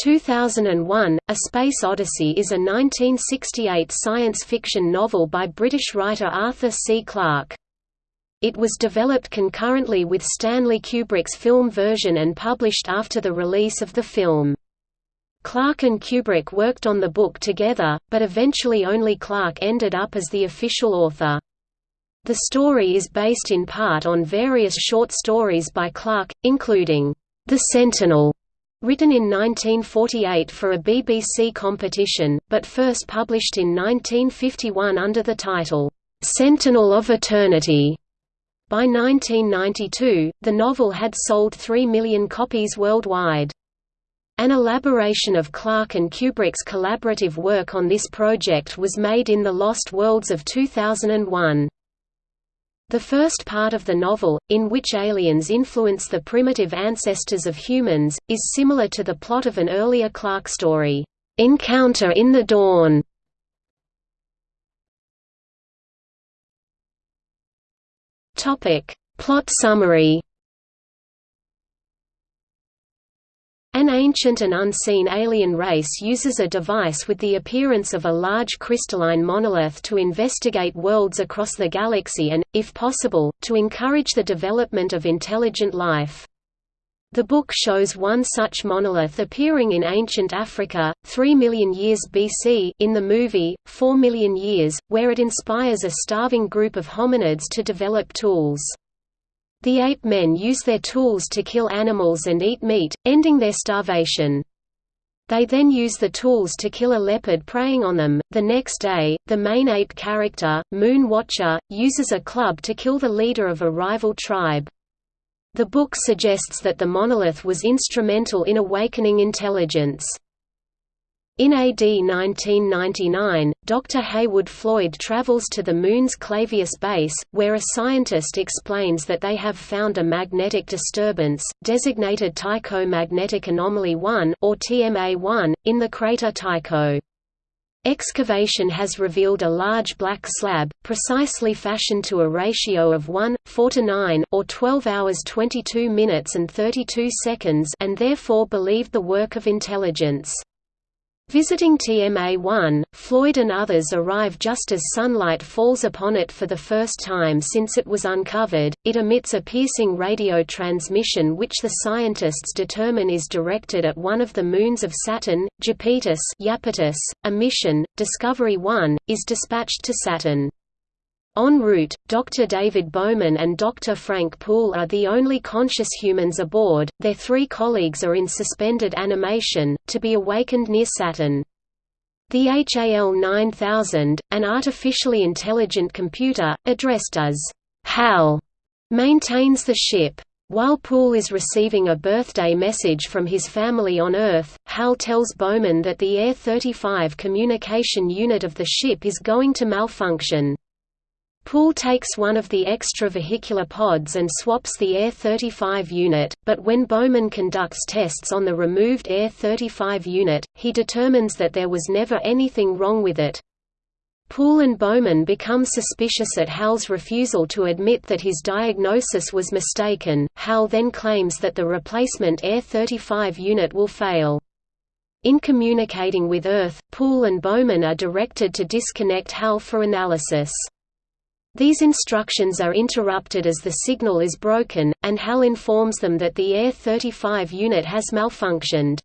2001, A Space Odyssey is a 1968 science fiction novel by British writer Arthur C. Clarke. It was developed concurrently with Stanley Kubrick's film version and published after the release of the film. Clarke and Kubrick worked on the book together, but eventually only Clarke ended up as the official author. The story is based in part on various short stories by Clarke, including, The Sentinel, Written in 1948 for a BBC competition, but first published in 1951 under the title, "'Sentinel of Eternity". By 1992, the novel had sold 3 million copies worldwide. An elaboration of Clarke and Kubrick's collaborative work on this project was made in The Lost Worlds of 2001. The first part of the novel, in which aliens influence the primitive ancestors of humans, is similar to the plot of an earlier Clarke story, "'Encounter in the Dawn". Plot summary ancient and unseen alien race uses a device with the appearance of a large crystalline monolith to investigate worlds across the galaxy and, if possible, to encourage the development of intelligent life. The book shows one such monolith appearing in ancient Africa, 3 million years BC in the movie, 4 million years, where it inspires a starving group of hominids to develop tools. The ape men use their tools to kill animals and eat meat, ending their starvation. They then use the tools to kill a leopard preying on them. The next day, the main ape character, Moon Watcher, uses a club to kill the leader of a rival tribe. The book suggests that the monolith was instrumental in awakening intelligence. In AD 1999, Dr. Heywood Floyd travels to the Moon's Clavius base, where a scientist explains that they have found a magnetic disturbance, designated Tycho Magnetic Anomaly 1 or TMA-1, in the crater Tycho. Excavation has revealed a large black slab, precisely fashioned to a ratio of 1, 4 to 9 or 12 hours 22 minutes and 32 seconds and therefore believed the work of intelligence. Visiting TMA-1, Floyd and others arrive just as sunlight falls upon it for the first time since it was uncovered. It emits a piercing radio transmission which the scientists determine is directed at one of the moons of Saturn, Japetus. A mission, Discovery 1, is dispatched to Saturn. En route, Dr. David Bowman and Dr. Frank Poole are the only conscious humans aboard, their three colleagues are in suspended animation, to be awakened near Saturn. The HAL 9000, an artificially intelligent computer, addressed as HAL, maintains the ship. While Poole is receiving a birthday message from his family on Earth, Hal tells Bowman that the Air 35 communication unit of the ship is going to malfunction. Poole takes one of the extravehicular pods and swaps the Air-35 unit, but when Bowman conducts tests on the removed Air-35 unit, he determines that there was never anything wrong with it. Poole and Bowman become suspicious at Hal's refusal to admit that his diagnosis was mistaken. Hal then claims that the replacement Air-35 unit will fail. In communicating with Earth, Poole and Bowman are directed to disconnect Hal for analysis. These instructions are interrupted as the signal is broken, and HAL informs them that the Air-35 unit has malfunctioned.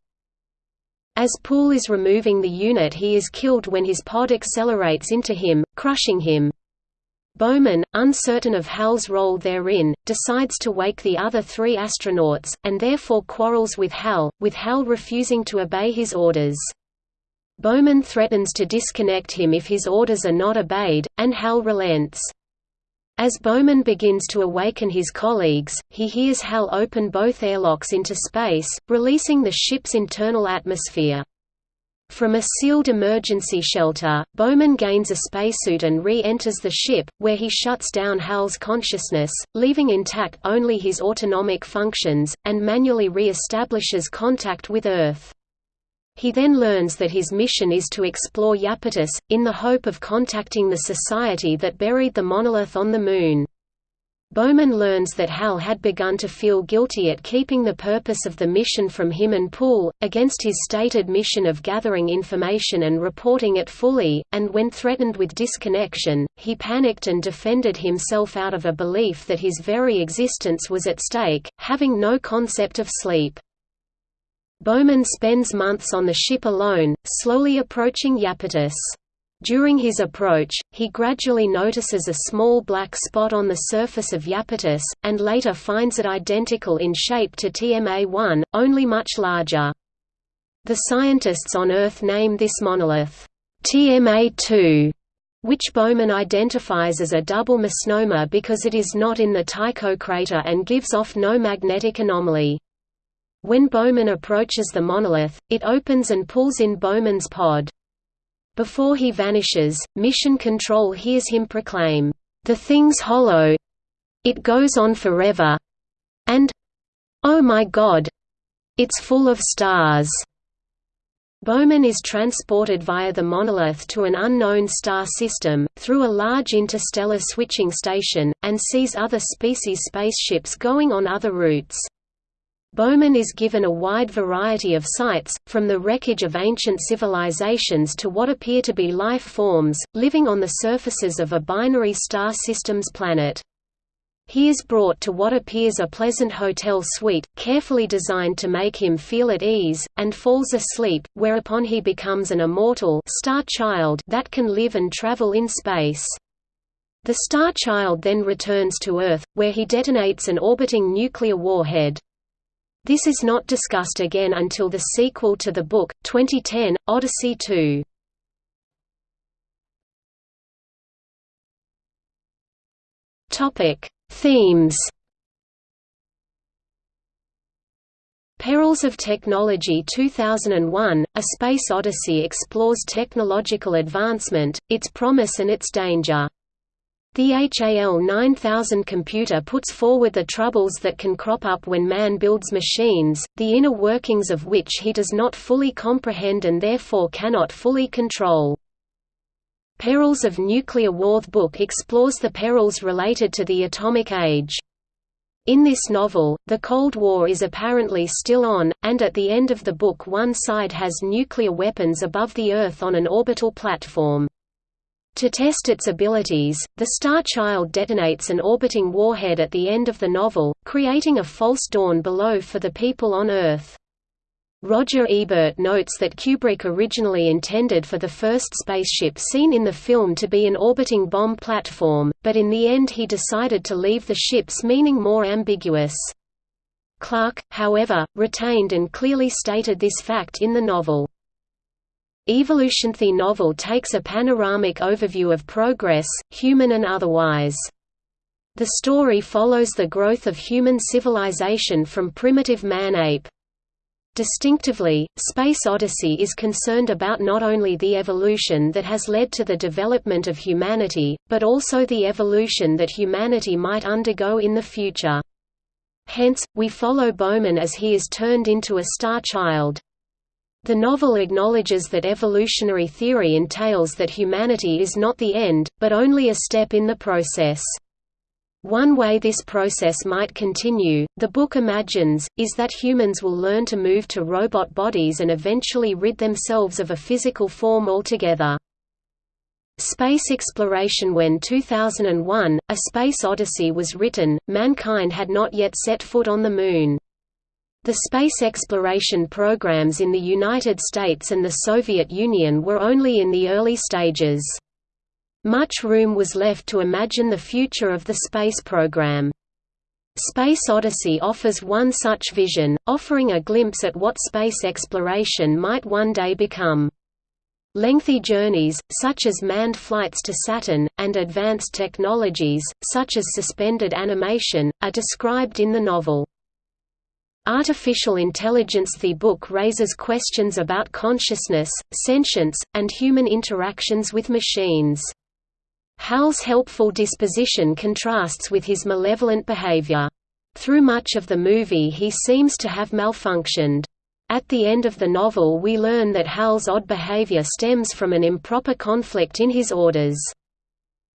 As Poole is removing the unit he is killed when his pod accelerates into him, crushing him. Bowman, uncertain of HAL's role therein, decides to wake the other three astronauts, and therefore quarrels with HAL, with HAL refusing to obey his orders. Bowman threatens to disconnect him if his orders are not obeyed, and Hal relents. As Bowman begins to awaken his colleagues, he hears Hal open both airlocks into space, releasing the ship's internal atmosphere. From a sealed emergency shelter, Bowman gains a spacesuit and re-enters the ship, where he shuts down Hal's consciousness, leaving intact only his autonomic functions, and manually re-establishes contact with Earth. He then learns that his mission is to explore Iapetus, in the hope of contacting the society that buried the monolith on the Moon. Bowman learns that Hal had begun to feel guilty at keeping the purpose of the mission from him and Poole, against his stated mission of gathering information and reporting it fully, and when threatened with disconnection, he panicked and defended himself out of a belief that his very existence was at stake, having no concept of sleep. Bowman spends months on the ship alone, slowly approaching Iapetus. During his approach, he gradually notices a small black spot on the surface of Iapetus, and later finds it identical in shape to TMA-1, only much larger. The scientists on Earth name this monolith, TMA-2, which Bowman identifies as a double misnomer because it is not in the Tycho crater and gives off no magnetic anomaly. When Bowman approaches the monolith, it opens and pulls in Bowman's pod. Before he vanishes, Mission Control hears him proclaim, "'The thing's hollow. It goes on forever. And oh my god! It's full of stars!' Bowman is transported via the monolith to an unknown star system, through a large interstellar switching station, and sees other species spaceships going on other routes. Bowman is given a wide variety of sights, from the wreckage of ancient civilizations to what appear to be life forms, living on the surfaces of a binary star system's planet. He is brought to what appears a pleasant hotel suite, carefully designed to make him feel at ease, and falls asleep, whereupon he becomes an immortal star child that can live and travel in space. The Star Child then returns to Earth, where he detonates an orbiting nuclear warhead. This is not discussed again until the sequel to the book, 2010, Odyssey 2. Topic: Themes. Perils of Technology 2001, A Space Odyssey explores technological advancement, its promise and its danger. The HAL 9000 computer puts forward the troubles that can crop up when man builds machines, the inner workings of which he does not fully comprehend and therefore cannot fully control. Perils of Nuclear War The book explores the perils related to the atomic age. In this novel, the Cold War is apparently still on, and at the end of the book one side has nuclear weapons above the Earth on an orbital platform. To test its abilities, the Star Child detonates an orbiting warhead at the end of the novel, creating a false dawn below for the people on Earth. Roger Ebert notes that Kubrick originally intended for the first spaceship seen in the film to be an orbiting bomb platform, but in the end he decided to leave the ship's meaning more ambiguous. Clarke, however, retained and clearly stated this fact in the novel. Evolution The novel takes a panoramic overview of progress, human and otherwise. The story follows the growth of human civilization from primitive man-ape. Distinctively, Space Odyssey is concerned about not only the evolution that has led to the development of humanity, but also the evolution that humanity might undergo in the future. Hence, we follow Bowman as he is turned into a star child. The novel acknowledges that evolutionary theory entails that humanity is not the end, but only a step in the process. One way this process might continue, the book imagines, is that humans will learn to move to robot bodies and eventually rid themselves of a physical form altogether. Space exploration When 2001, A Space Odyssey was written, mankind had not yet set foot on the Moon. The space exploration programs in the United States and the Soviet Union were only in the early stages. Much room was left to imagine the future of the space program. Space Odyssey offers one such vision, offering a glimpse at what space exploration might one day become. Lengthy journeys, such as manned flights to Saturn, and advanced technologies, such as suspended animation, are described in the novel. Artificial Intelligence The book raises questions about consciousness, sentience, and human interactions with machines. Hal's helpful disposition contrasts with his malevolent behavior. Through much of the movie he seems to have malfunctioned. At the end of the novel we learn that Hal's odd behavior stems from an improper conflict in his orders.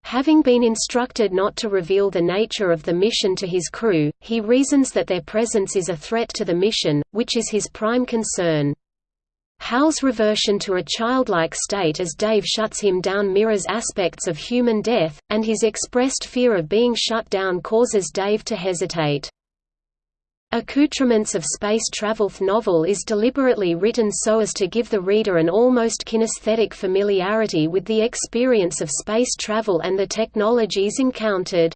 Having been instructed not to reveal the nature of the mission to his crew, he reasons that their presence is a threat to the mission, which is his prime concern. Hal's reversion to a childlike state as Dave shuts him down mirrors aspects of human death, and his expressed fear of being shut down causes Dave to hesitate. Accoutrements of Space Travel novel is deliberately written so as to give the reader an almost kinesthetic familiarity with the experience of space travel and the technologies encountered.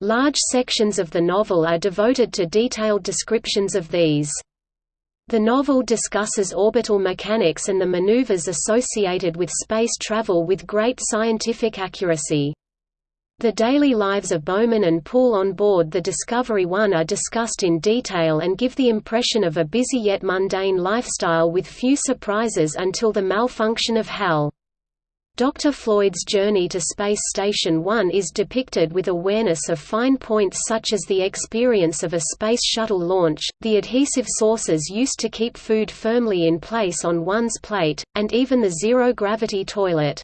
Large sections of the novel are devoted to detailed descriptions of these. The novel discusses orbital mechanics and the maneuvers associated with space travel with great scientific accuracy. The daily lives of Bowman and Poole on board the Discovery One are discussed in detail and give the impression of a busy yet mundane lifestyle with few surprises until the malfunction of HAL. Dr. Floyd's journey to Space Station One is depicted with awareness of fine points such as the experience of a Space Shuttle launch, the adhesive saucers used to keep food firmly in place on one's plate, and even the zero-gravity toilet.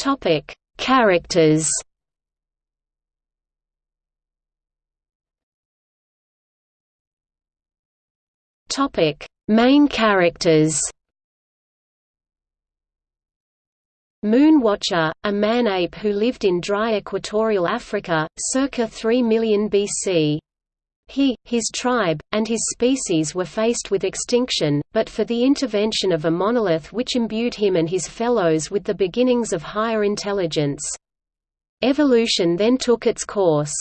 Topic: Characters. Topic: Main characters. Moon Watcher, a man-ape who lived in dry equatorial Africa, circa 3 million BC. He, his tribe, and his species were faced with extinction, but for the intervention of a monolith which imbued him and his fellows with the beginnings of higher intelligence. Evolution then took its course.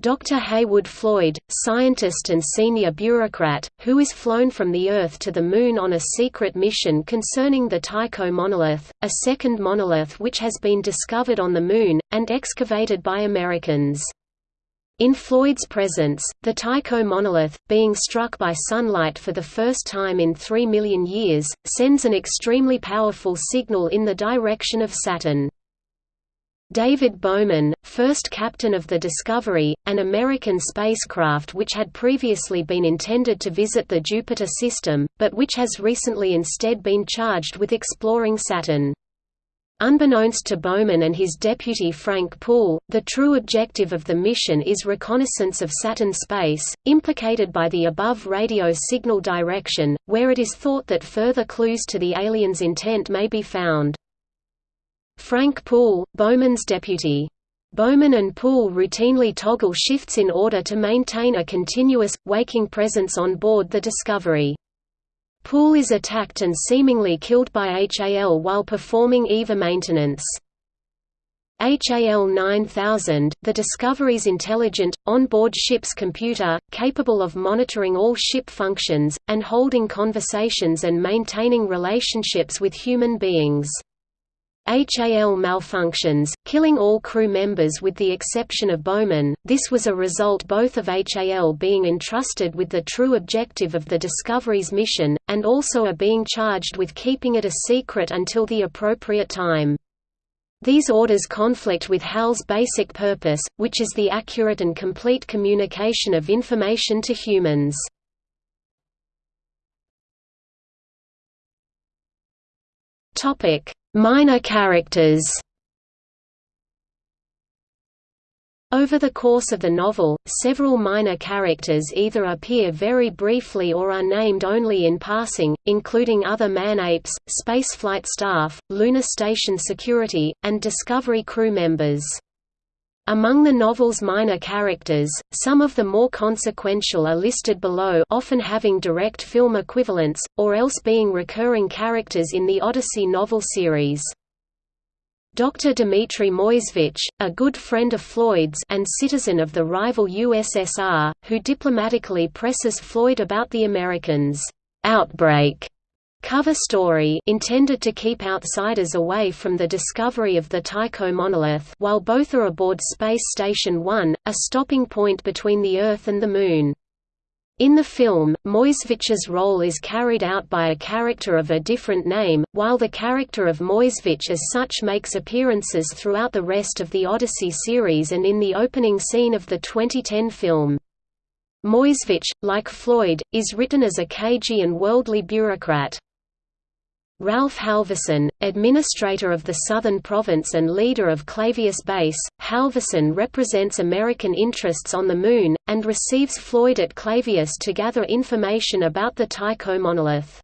Dr. Heywood Floyd, scientist and senior bureaucrat, who is flown from the Earth to the Moon on a secret mission concerning the Tycho monolith, a second monolith which has been discovered on the Moon, and excavated by Americans. In Floyd's presence, the Tycho monolith, being struck by sunlight for the first time in 3 million years, sends an extremely powerful signal in the direction of Saturn. David Bowman, first captain of the Discovery, an American spacecraft which had previously been intended to visit the Jupiter system, but which has recently instead been charged with exploring Saturn. Unbeknownst to Bowman and his deputy Frank Poole, the true objective of the mission is reconnaissance of Saturn space, implicated by the above radio signal direction, where it is thought that further clues to the aliens' intent may be found. Frank Poole, Bowman's deputy. Bowman and Poole routinely toggle shifts in order to maintain a continuous, waking presence on board the Discovery. Poole is attacked and seemingly killed by HAL while performing EVA maintenance. HAL 9000, the Discovery's intelligent, on-board ship's computer, capable of monitoring all ship functions, and holding conversations and maintaining relationships with human beings. HAL malfunctions, killing all crew members with the exception of Bowman. This was a result both of HAL being entrusted with the true objective of the Discovery's mission, and also a being charged with keeping it a secret until the appropriate time. These orders conflict with HAL's basic purpose, which is the accurate and complete communication of information to humans. Topic: Minor characters Over the course of the novel, several minor characters either appear very briefly or are named only in passing, including other man-apes, spaceflight staff, lunar station security, and Discovery crew members. Among the novel's minor characters, some of the more consequential are listed below often having direct film equivalents, or else being recurring characters in the Odyssey novel series. Dr. Dmitry Moisevich, a good friend of Floyd's and citizen of the rival USSR, who diplomatically presses Floyd about the Americans' outbreak cover story intended to keep outsiders away from the discovery of the Tycho monolith while both are aboard Space Station 1, a stopping point between the Earth and the Moon. In the film, Moisevich's role is carried out by a character of a different name, while the character of Moisevich as such makes appearances throughout the rest of the Odyssey series and in the opening scene of the 2010 film. Moisevich, like Floyd, is written as a cagey and worldly bureaucrat. Ralph Halverson, administrator of the Southern Province and leader of Clavius Base, Halverson represents American interests on the Moon, and receives Floyd at Clavius to gather information about the Tycho monolith.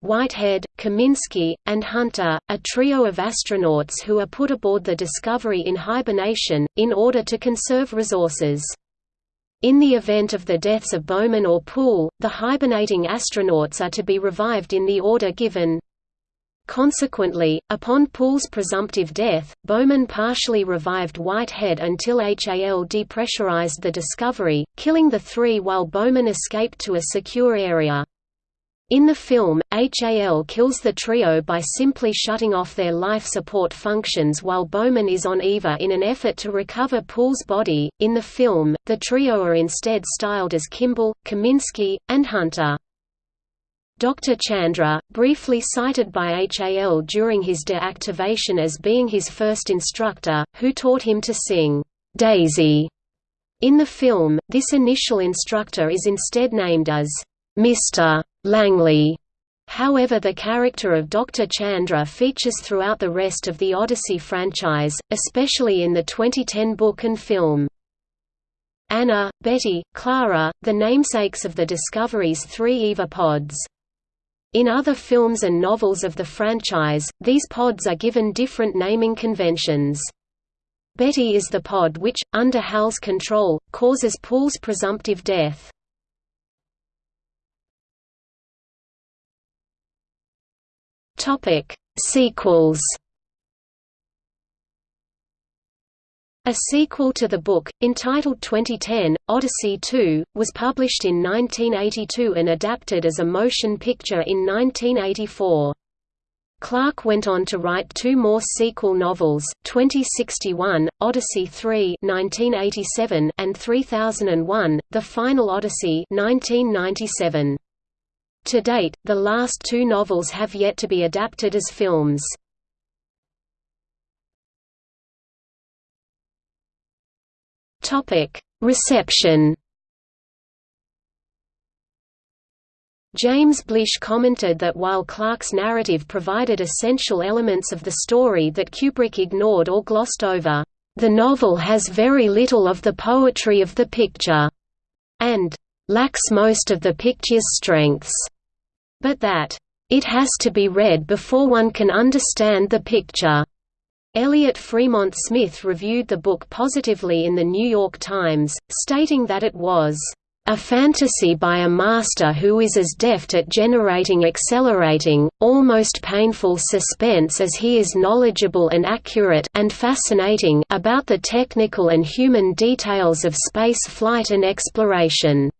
Whitehead, Kaminsky, and Hunter, a trio of astronauts who are put aboard the Discovery in hibernation, in order to conserve resources. In the event of the deaths of Bowman or Poole, the hibernating astronauts are to be revived in the order given. Consequently, upon Poole's presumptive death, Bowman partially revived Whitehead until HAL depressurized the Discovery, killing the three while Bowman escaped to a secure area. In the film, HAL kills the trio by simply shutting off their life support functions while Bowman is on Eva in an effort to recover Poole's body. In the film, the trio are instead styled as Kimball, Kaminsky, and Hunter. Dr. Chandra, briefly cited by HAL during his deactivation as being his first instructor, who taught him to sing, Daisy. In the film, this initial instructor is instead named as Mr. Langley. However the character of Dr. Chandra features throughout the rest of the Odyssey franchise, especially in the 2010 book and film. Anna, Betty, Clara, the namesakes of the Discovery's three EVA pods. In other films and novels of the franchise, these pods are given different naming conventions. Betty is the pod which, under Hal's control, causes Paul's presumptive death. Topic: Sequels. A sequel to the book, entitled 2010, Odyssey 2, was published in 1982 and adapted as a motion picture in 1984. Clarke went on to write two more sequel novels, 2061, Odyssey 3 1987 and 3001, The Final Odyssey 1997. To date, the last two novels have yet to be adapted as films. Reception James Blish commented that while Clarke's narrative provided essential elements of the story that Kubrick ignored or glossed over, "...the novel has very little of the poetry of the picture," and lacks most of the picture's strengths, but that, "...it has to be read before one can understand the picture." Eliot Fremont Smith reviewed the book positively in The New York Times, stating that it was a fantasy by a master who is as deft at generating accelerating, almost painful suspense as he is knowledgeable and accurate and fascinating about the technical and human details of space flight and exploration.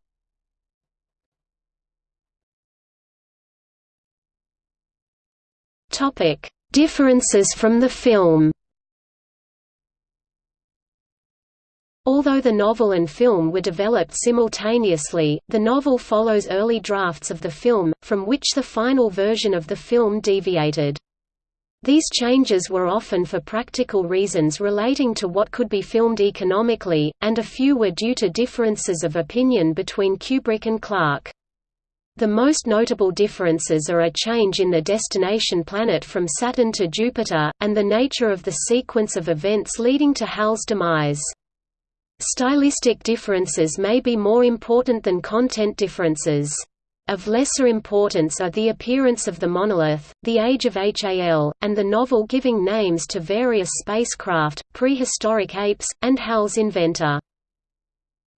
Differences from the film Although the novel and film were developed simultaneously, the novel follows early drafts of the film, from which the final version of the film deviated. These changes were often for practical reasons relating to what could be filmed economically, and a few were due to differences of opinion between Kubrick and Clarke. The most notable differences are a change in the destination planet from Saturn to Jupiter, and the nature of the sequence of events leading to Hal's demise. Stylistic differences may be more important than content differences. Of lesser importance are the appearance of the monolith, the age of HAL, and the novel giving names to various spacecraft, prehistoric apes, and Hal's inventor.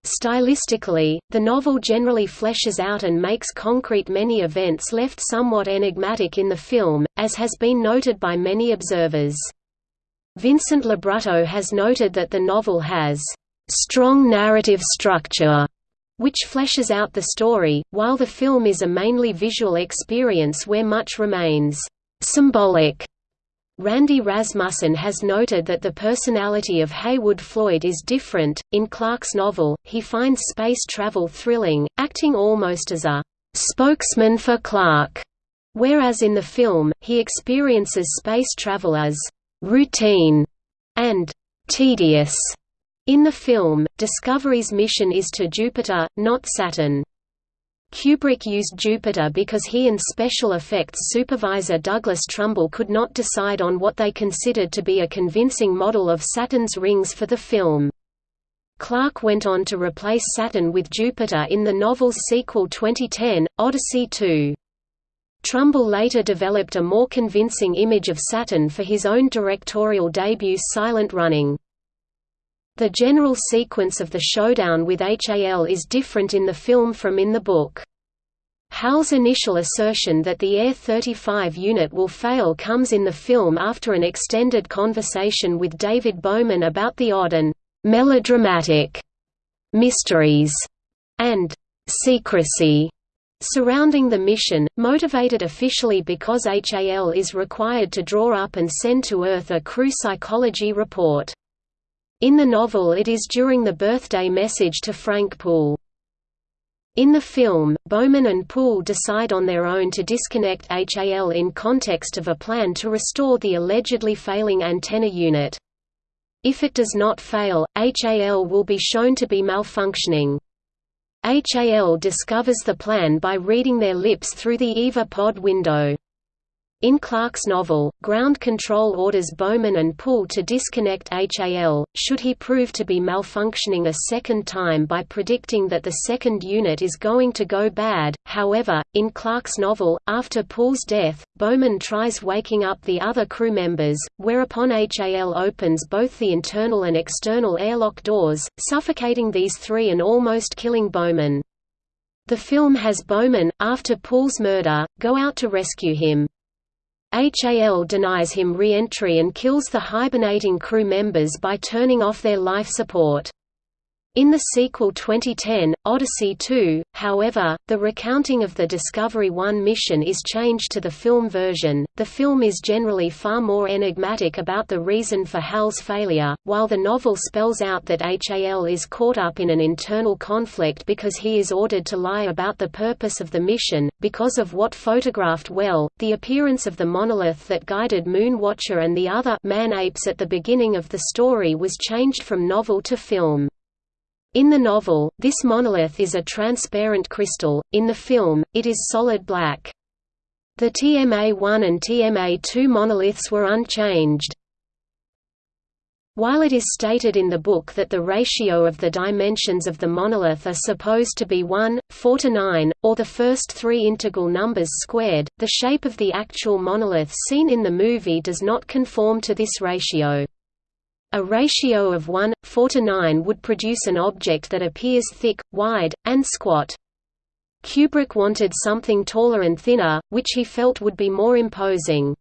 Stylistically, the novel generally fleshes out and makes concrete many events left somewhat enigmatic in the film, as has been noted by many observers. Vincent LoBrutto has noted that the novel has strong narrative structure, which fleshes out the story, while the film is a mainly visual experience where much remains symbolic Randy Rasmussen has noted that the personality of Heywood Floyd is different. In Clarke's novel, he finds space travel thrilling, acting almost as a spokesman for Clarke, whereas in the film, he experiences space travel as routine and tedious. In the film, Discovery's mission is to Jupiter, not Saturn. Kubrick used Jupiter because he and special effects supervisor Douglas Trumbull could not decide on what they considered to be a convincing model of Saturn's rings for the film. Clarke went on to replace Saturn with Jupiter in the novel's sequel 2010, Odyssey 2. Trumbull later developed a more convincing image of Saturn for his own directorial debut Silent Running. The general sequence of the showdown with HAL is different in the film from in the book. HAL's initial assertion that the Air-35 unit will fail comes in the film after an extended conversation with David Bowman about the odd and «melodramatic» mysteries and «secrecy» surrounding the mission, motivated officially because HAL is required to draw up and send to Earth a crew psychology report. In the novel it is during the birthday message to Frank Poole. In the film, Bowman and Poole decide on their own to disconnect HAL in context of a plan to restore the allegedly failing antenna unit. If it does not fail, HAL will be shown to be malfunctioning. HAL discovers the plan by reading their lips through the EVA pod window. In Clarke's novel, Ground Control orders Bowman and Poole to disconnect HAL, should he prove to be malfunctioning a second time by predicting that the second unit is going to go bad. However, in Clarke's novel, after Poole's death, Bowman tries waking up the other crew members, whereupon HAL opens both the internal and external airlock doors, suffocating these three and almost killing Bowman. The film has Bowman, after Poole's murder, go out to rescue him. HAL denies him re-entry and kills the hibernating crew members by turning off their life support. In the sequel 2010, Odyssey 2, however, the recounting of the Discovery 1 mission is changed to the film version. The film is generally far more enigmatic about the reason for HAL's failure, while the novel spells out that HAL is caught up in an internal conflict because he is ordered to lie about the purpose of the mission, because of what photographed well, the appearance of the monolith that guided Moon Watcher and the other man apes at the beginning of the story was changed from novel to film. In the novel, this monolith is a transparent crystal, in the film, it is solid black. The TMA-1 and TMA-2 monoliths were unchanged. While it is stated in the book that the ratio of the dimensions of the monolith are supposed to be 1, 4 to 9, or the first three integral numbers squared, the shape of the actual monolith seen in the movie does not conform to this ratio. A ratio of 1, 4 to 9 would produce an object that appears thick, wide, and squat. Kubrick wanted something taller and thinner, which he felt would be more imposing.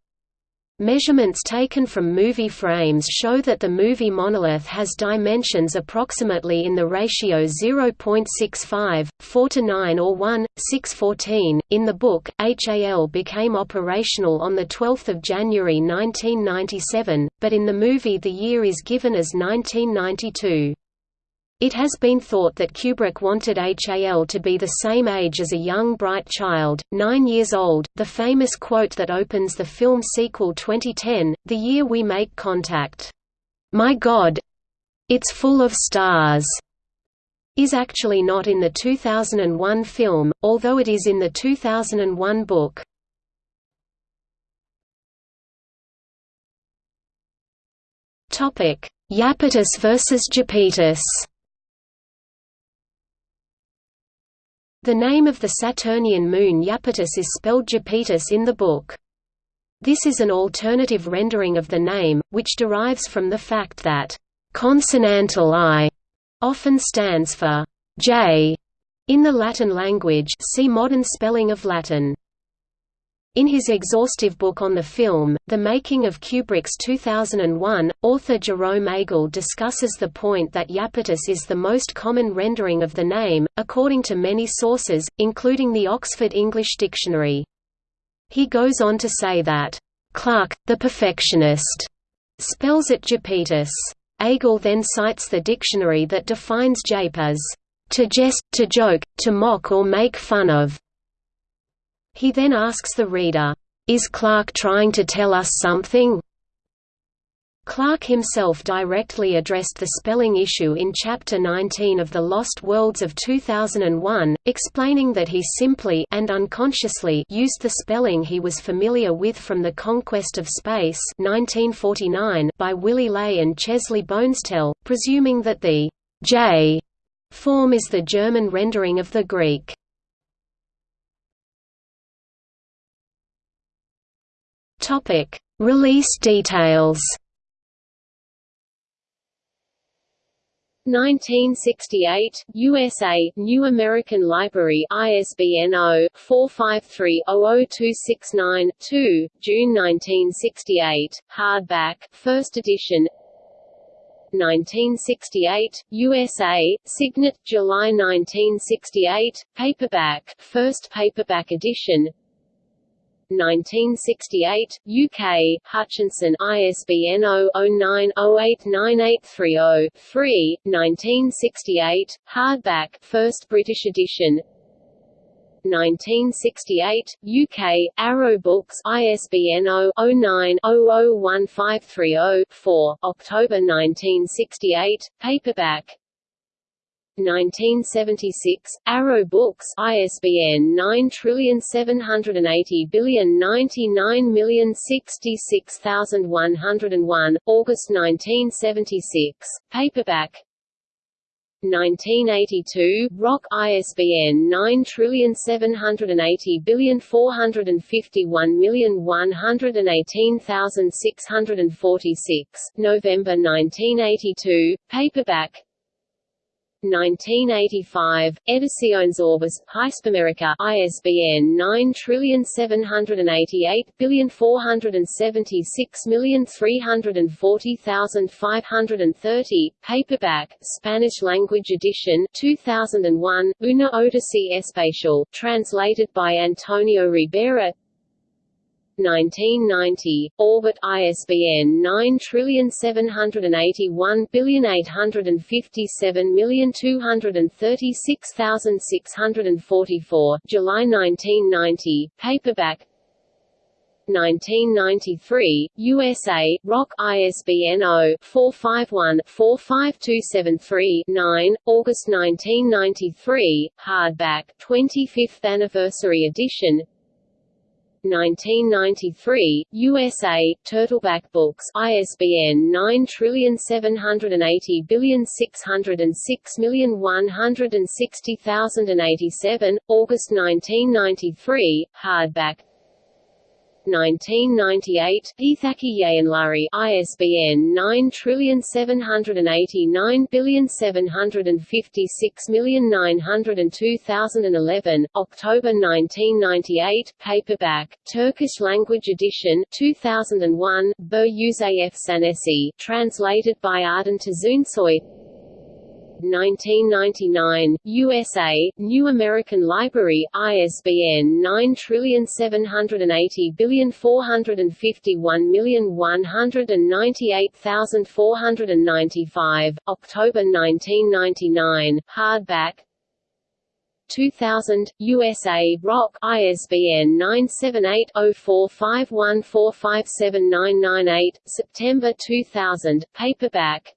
Measurements taken from movie frames show that the movie monolith has dimensions approximately in the ratio 0.65, 4 to 9 or 1, 6 14. In the book, HAL became operational on 12 January 1997, but in the movie the year is given as 1992. It has been thought that Kubrick wanted HAL to be the same age as a young bright child, nine years old. The famous quote that opens the film sequel 2010, The Year We Make Contact, My God! It's full of stars, is actually not in the 2001 film, although it is in the 2001 book. Iapetus versus Japetus The name of the Saturnian moon Iapetus is spelled Japetus in the book. This is an alternative rendering of the name, which derives from the fact that consonantal I often stands for J in the Latin language see modern spelling of Latin. In his exhaustive book on the film, The Making of Kubrick's 2001, author Jerome Agel discusses the point that Iapetus is the most common rendering of the name, according to many sources, including the Oxford English Dictionary. He goes on to say that, "'Clarke, the perfectionist," spells it Japetus. Agel then cites the dictionary that defines jape as, "...to jest, to joke, to mock or make fun of." He then asks the reader, "'Is Clarke trying to tell us something?' Clarke himself directly addressed the spelling issue in Chapter 19 of The Lost Worlds of 2001, explaining that he simply and unconsciously used the spelling he was familiar with from The Conquest of Space 1949 by Willy Ley and Chesley Bonestell, presuming that the J form is the German rendering of the Greek. Release details. 1968, USA, New American Library ISBN 0-453-00269-2, June 1968, hardback, first edition. 1968, USA, Signet, July 1968, paperback, first paperback edition 1968, UK, Hutchinson ISBN 0-09-089830-3, 1968, hardback, first British edition. 1968, UK, Arrow Books ISBN 0-09-001530-4, October 1968, paperback 1976, Arrow Books ISBN 9780099066101, August 1976, paperback. 1982, Roc ISBN 9780451118646, November 1982, paperback 1985, Ediciones Orbis, Hispamerica ISBN 9788476340530, paperback, Spanish-language edition 2001, Una Odyssey Espacial, translated by Antonio Ribera 1990, Orbit ISBN 9781857236644, July 1990, paperback. 1993, USA, Roc ISBN 0-451-45273-9, August 1993, hardback, 25th anniversary edition 1993, USA, Turtleback Books ISBN 9780606160087, August 1993, hardback 1998, Ithaki Yayanlari ISBN 9789756902011, October 1998, paperback, Turkish language edition 2001, Bu Yüzeyef Sanesi, translated by Arden Tazunsoy 1999, USA, New American Library ISBN 9780451198495, October 1999, hardback. 2000, USA, Roc ISBN 978-0451457998, September 2000, paperback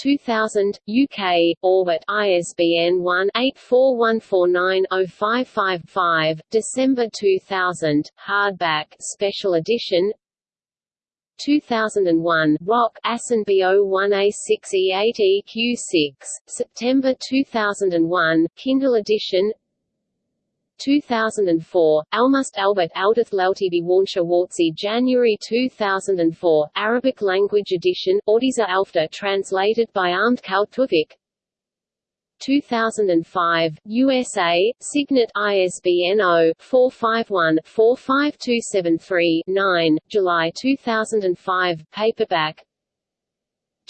2000, UK, Orbit ISBN 1-841490555, December 2000, hardback special edition. 2001, Roc ASIN B01A6E8EQ6, September 2001, Kindle edition 2004, Almust Albert Aldith Lautibi Warnsha Wartzi January 2004, Arabic language edition, Ordiza Alfta translated by Armed Kaltuvik. 2005, USA, Signet ISBN 0-451-45273-9, July 2005, paperback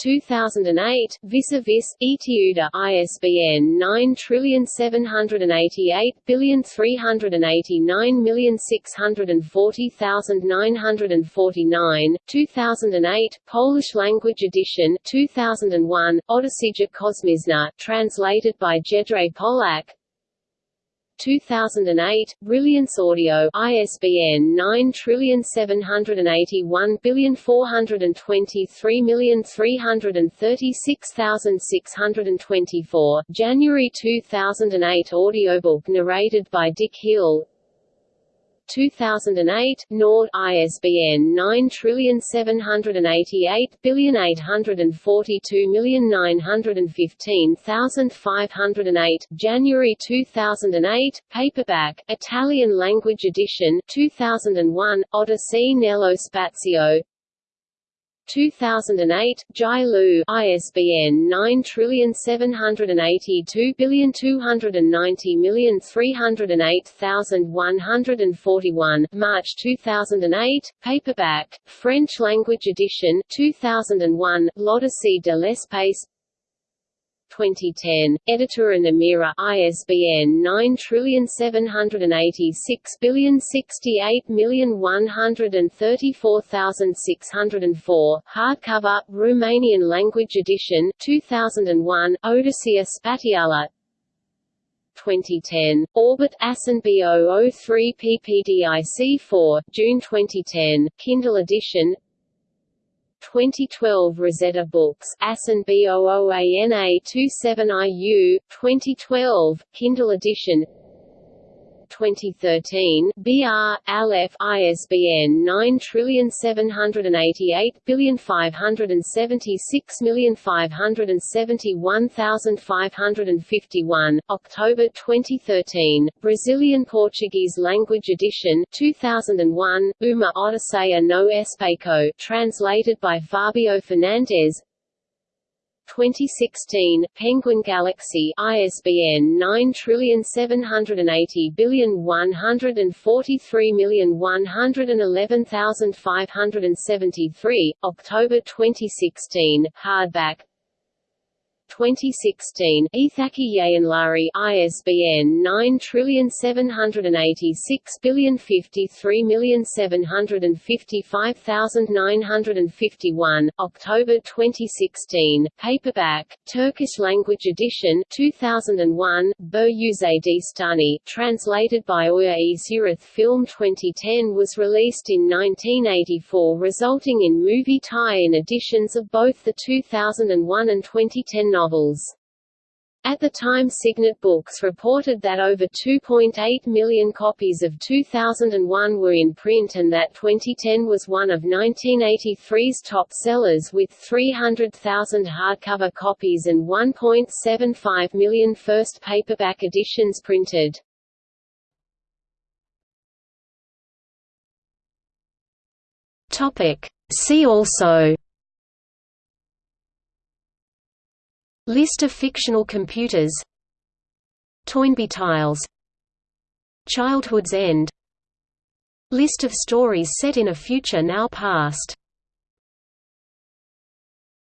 2008, Vis-a-Vis, Etiuda ISBN 9788389640949, 2008, Polish language edition 2001, Odysseyja Kosmizna, translated by Jedrzej Polak 2008, Brilliance Audio ISBN 9781423336624, January 2008 audiobook narrated by Dick Hill 2008, Nord ISBN 9788842915508, January 2008, paperback, Italian language edition 2001, Odyssey nello spazio 2008, J'ai Lu ISBN 9782290308141, March 2008, paperback, French language edition 2001, L'Odyssée de l'espace 2010, Editura Nemira ISBN 9786068134604, hardcover, Romanian language edition 2001, Odiseea Spațială. 2010, Orbit ASIN B003 PPDIC4, June 2010, Kindle edition 2012 Rosetta Books ASIN B00ANA27IU, 2012, Kindle edition 2013, BR, Aleph ISBN 9788576571551, October 2013, Brazilian Portuguese language edition 2001, Uma Odisseia no Espaço translated by Fabio Fernandes 2016, Penguin Galaxy ISBN 9780143111573, October 2016, hardback 2016, Ithaki Yayınları ISBN 9786053755951, October 2016, paperback, Turkish language edition 2001, Bir Uzay Destanı, translated by Oya Zurith Film 2010 was released in 1984 resulting in movie tie-in editions of both the 2001 and 2010 novels. At the time Signet Books reported that over 2.8 million copies of 2001 were in print and that 2010 was one of 1983's top sellers with 300,000 hardcover copies and 1.75 million first paperback editions printed. See also List of fictional computers Toynbee tiles Childhood's End List of stories set in a future now past